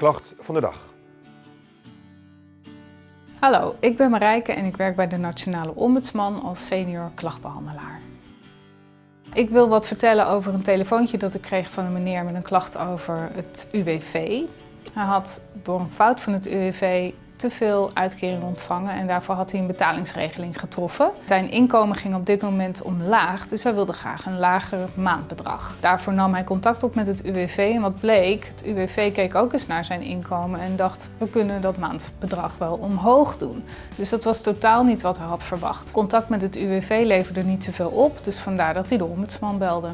klacht van de dag. Hallo, ik ben Marijke en ik werk bij de Nationale Ombudsman als senior klachtbehandelaar. Ik wil wat vertellen over een telefoontje dat ik kreeg van een meneer met een klacht over het UWV. Hij had door een fout van het UWV te veel uitkering ontvangen en daarvoor had hij een betalingsregeling getroffen. Zijn inkomen ging op dit moment omlaag, dus hij wilde graag een lager maandbedrag. Daarvoor nam hij contact op met het UWV en wat bleek, het UWV keek ook eens naar zijn inkomen en dacht we kunnen dat maandbedrag wel omhoog doen. Dus dat was totaal niet wat hij had verwacht. Contact met het UWV leverde niet zoveel op, dus vandaar dat hij de ombudsman belde.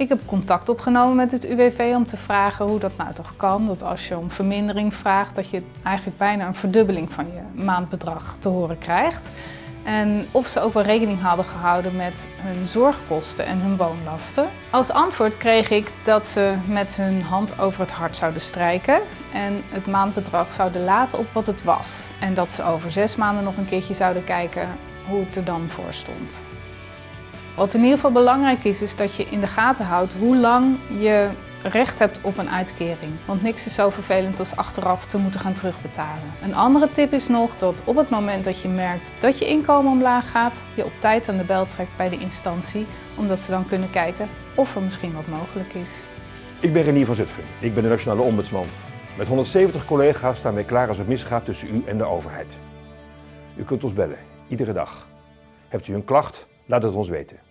Ik heb contact opgenomen met het UWV om te vragen hoe dat nou toch kan. Dat als je om vermindering vraagt, dat je eigenlijk bijna een verdubbeling van je maandbedrag te horen krijgt. En of ze ook wel rekening hadden gehouden met hun zorgkosten en hun woonlasten. Als antwoord kreeg ik dat ze met hun hand over het hart zouden strijken en het maandbedrag zouden laten op wat het was. En dat ze over zes maanden nog een keertje zouden kijken hoe het er dan voor stond. Wat in ieder geval belangrijk is, is dat je in de gaten houdt hoe lang je recht hebt op een uitkering. Want niks is zo vervelend als achteraf te moeten gaan terugbetalen. Een andere tip is nog dat op het moment dat je merkt dat je inkomen omlaag gaat, je op tijd aan de bel trekt bij de instantie, omdat ze dan kunnen kijken of er misschien wat mogelijk is. Ik ben Renier van Zutphen. Ik ben de Nationale Ombudsman. Met 170 collega's staan wij klaar als het misgaat tussen u en de overheid. U kunt ons bellen, iedere dag. Hebt u een klacht? Laat het ons weten.